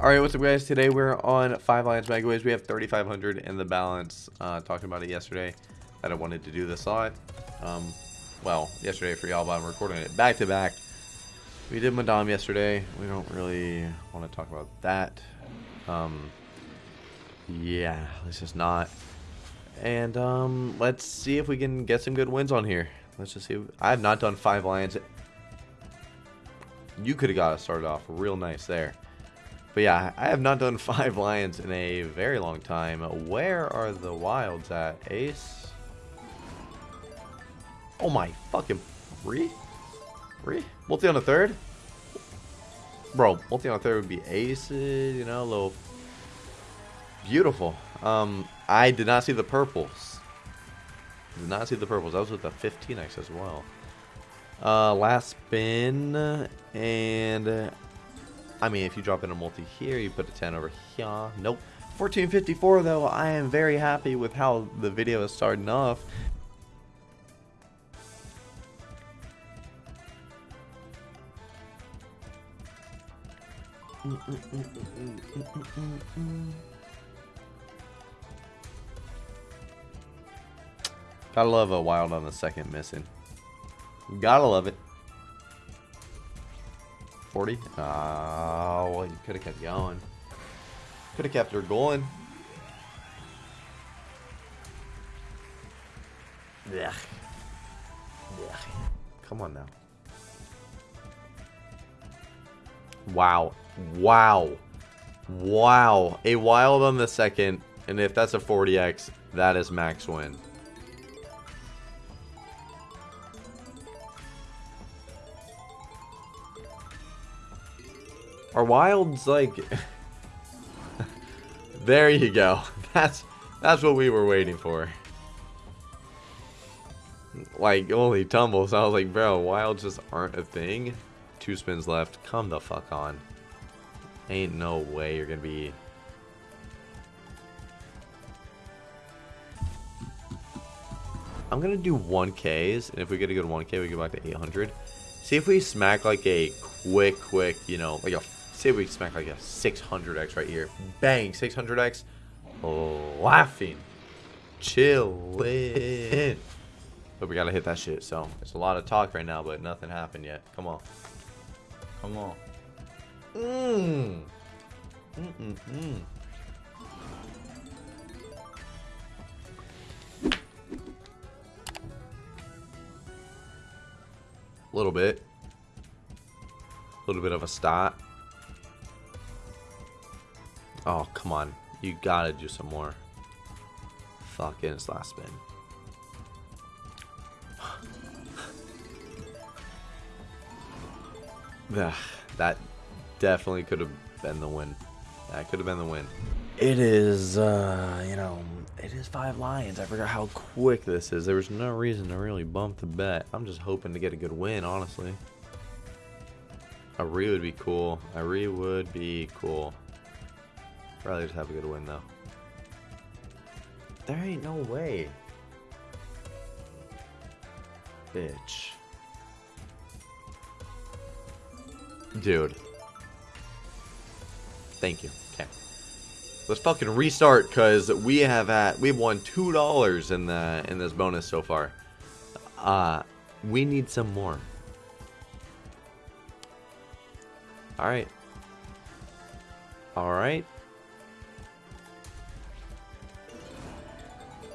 Alright, what's up guys? Today we're on 5 Lions Megaways. We have 3,500 in the balance. Uh, talking about it yesterday that I wanted to do this lot. Um, well, yesterday for y'all, but I'm recording it back to back. We did Madame yesterday. We don't really want to talk about that. Um, yeah, let's just not. And um, let's see if we can get some good wins on here. Let's just see. I have not done 5 Lions. You could have got us started off real nice there. But yeah, I have not done five lions in a very long time. Where are the wilds at? Ace? Oh my fucking... Re? Re? Multi on the third? Bro, multi on the third would be aces, you know, a little... Beautiful. Um, I did not see the purples. Did not see the purples. That was with the 15x as well. Uh, last spin, and I mean, if you drop in a multi here, you put a 10 over here. Nope. 1454 though, I am very happy with how the video is starting off. Gotta love a wild on the second missing. Gotta love it. 40? Oh, ah, you could have kept going. Could have kept her going. Yeah. Yeah. Come on now. Wow. Wow. Wow. A wild on the second. And if that's a 40x, that is max win. Are wilds like... there you go. That's that's what we were waiting for. Like, only tumbles. I was like, bro, wilds just aren't a thing. Two spins left. Come the fuck on. Ain't no way you're gonna be... I'm gonna do 1Ks, and if we get a good 1K, we go back to 800. See if we smack like a quick, quick, you know, like a Say we smack like a 600x right here. Bang, 600x. Laughing. Chillin'. But we gotta hit that shit, so it's a lot of talk right now, but nothing happened yet. Come on. Come on. Mmm. Mm mm mm. A little bit. A little bit of a start. Oh, come on. You gotta do some more. Fuck Fucking it's last spin. that definitely could have been the win. That could have been the win. It is, uh, you know, it is five lions. I forgot how quick this is. There was no reason to really bump the bet. I'm just hoping to get a good win, honestly. A re would be cool. A re would be cool. Rather just have a good win though. There ain't no way. Bitch. Dude. Thank you. Okay. Let's fucking restart because we have had we've won two dollars in the in this bonus so far. Uh we need some more. Alright. Alright.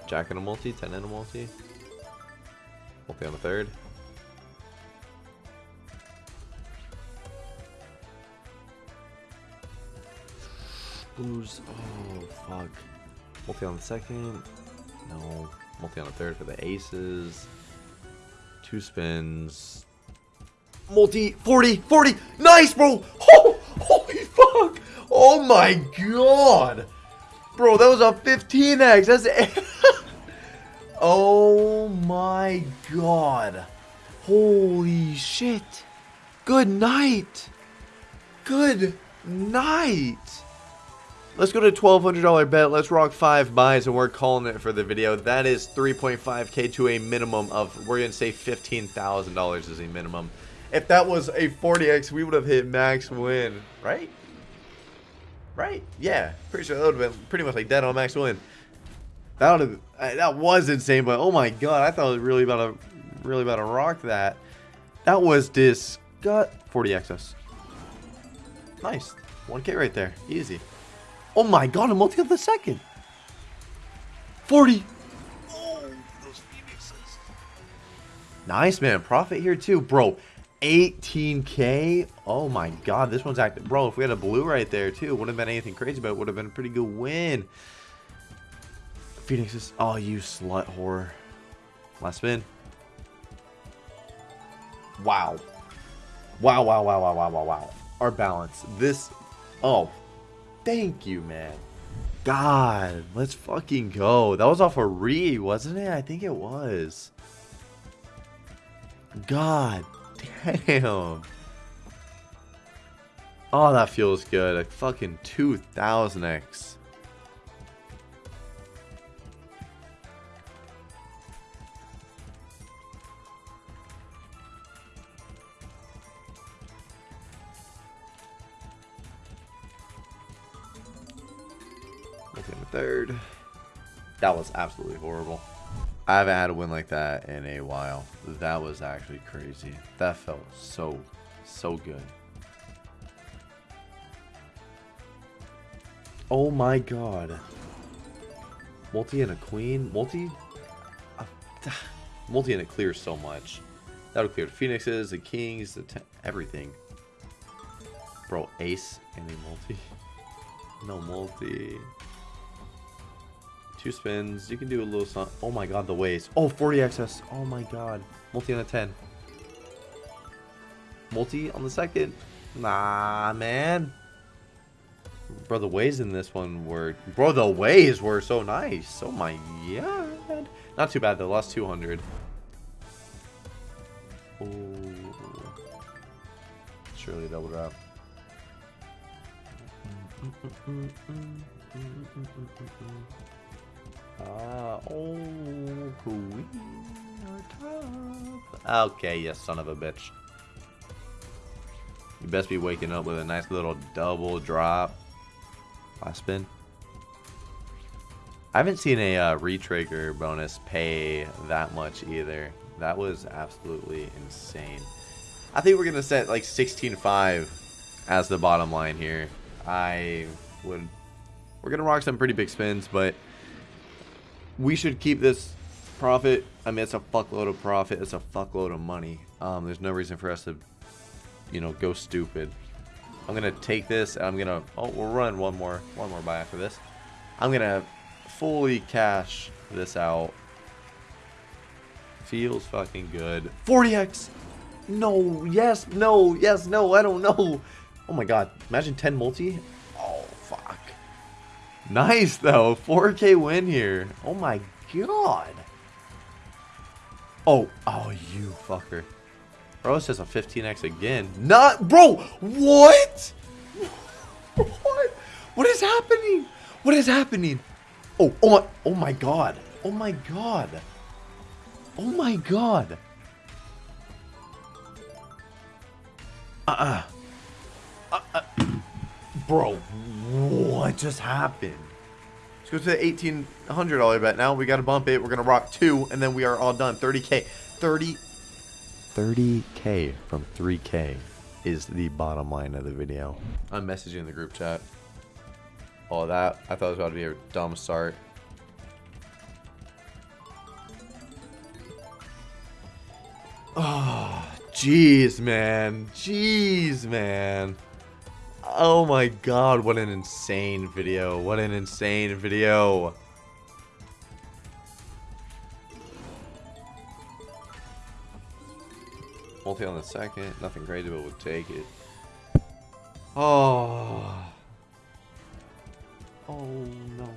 Jack and a multi, 10 and a multi. Multi on the third. Blues. Oh, fuck. Multi on the second. No. Multi on the third for the aces. Two spins. Multi. 40. 40. Nice, bro. Oh, holy fuck. Oh my god. Bro, that was a 15x. That's Oh my god. Holy shit. Good night. Good night. Let's go to $1,200 bet. Let's rock five buys, and we're calling it for the video. That is 3.5k to a minimum of, we're going to say $15,000 is a minimum. If that was a 40x, we would have hit max win, right? Right? Yeah. Pretty sure that would have been pretty much like dead on max win. That would have that was insane, but oh my god, I thought it was really about to really about to rock that. That was disgust 40 excess. Nice. 1k right there. Easy. Oh my god, a multi of the second. 40. Oh, those phoenixes. Nice, man. Profit here, too. Bro, 18k? Oh my god, this one's active. Bro, if we had a blue right there, too, wouldn't have been anything crazy, but it would have been a pretty good win. Phoenixes. Oh, you slut whore. Last spin. Wow. Wow, wow, wow, wow, wow, wow, wow. Our balance. This. Oh. Thank you, man. God. Let's fucking go. That was off a re, wasn't it? I think it was. God damn. Oh, that feels good. A fucking 2000x. Third. That was absolutely horrible. I haven't had a win like that in a while. That was actually crazy. That felt so, so good. Oh my god. Multi and a queen? Multi? Uh, multi and it clears so much. That'll clear the phoenixes, the kings, the everything. Bro, ace and a multi? No multi. Two spins. You can do a little something. Oh my god, the waves. Oh, 40 excess. Oh my god. Multi on a 10. Multi on the second. Nah, man. Bro, the waves in this one were... Bro, the waves were so nice. Oh my god. Not too bad, though. Lost 200. Oh. Surely double drop. Mm -mm -mm Ah, oh, queen top. Okay, you son of a bitch. You best be waking up with a nice little double drop. Last spin. I haven't seen a uh, retrigger bonus pay that much either. That was absolutely insane. I think we're going to set like 16.5 as the bottom line here. I would... We're going to rock some pretty big spins, but we should keep this profit. I mean, it's a fuckload of profit. It's a fuckload of money. Um, there's no reason for us to, you know, go stupid. I'm gonna take this. I'm gonna. Oh, we'll run one more, one more buy after this. I'm gonna fully cash this out. Feels fucking good. 40x. No. Yes. No. Yes. No. I don't know. Oh my god. Imagine 10 multi. Nice, though. 4K win here. Oh, my God. Oh, oh, you fucker. Bro, it says a 15x again. Not, bro, what? what? What is happening? What is happening? Oh, oh my, oh my God. Oh my God. Oh my God. Uh-uh. Uh-uh. Bro, what Oh, just happened? Let's go to the $1,800 bet now. We got to bump it. We're going to rock two, and then we are all done. 30K. 30 30K from 3K is the bottom line of the video. I'm messaging the group chat. All that. I thought it was about to be a dumb start. Oh, jeez, man. Jeez, man. Oh my god, what an insane video. What an insane video. Multi on the second. Nothing crazy, but would take it. Oh. Oh no.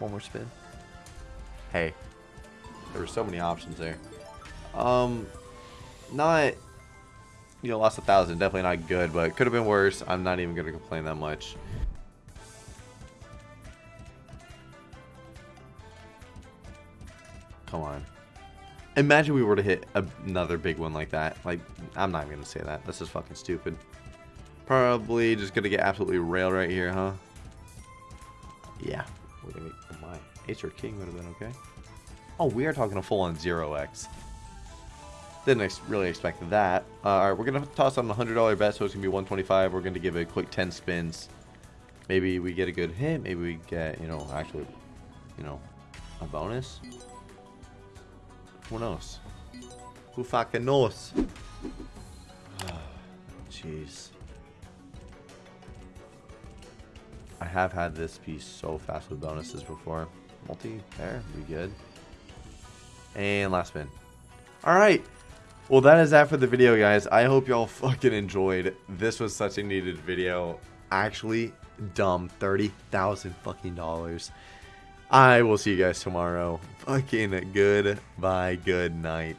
One more spin. Hey. There were so many options there. Um, not you know, lost a thousand. Definitely not good, but could have been worse. I'm not even going to complain that much. Come on. Imagine we were to hit another big one like that. Like, I'm not even going to say that. This is fucking stupid. Probably just gonna get absolutely railed right here, huh? Yeah. We're gonna. Oh my. Ace or king would have been okay. Oh, we are talking a full-on zero X. Didn't ex really expect that. Uh, all right, we're gonna toss on a hundred dollar bet, so it's gonna be 125. We're gonna give it a quick 10 spins. Maybe we get a good hit. Maybe we get, you know, actually, you know, a bonus. Who knows? Who fucking knows? Jeez. I have had this piece so fast with bonuses before. Multi-pair, be good. And last spin. Alright. Well, that is that for the video, guys. I hope y'all fucking enjoyed. This was such a needed video. Actually, dumb. 30000 fucking dollars. I will see you guys tomorrow. Fucking good. Bye. Good night.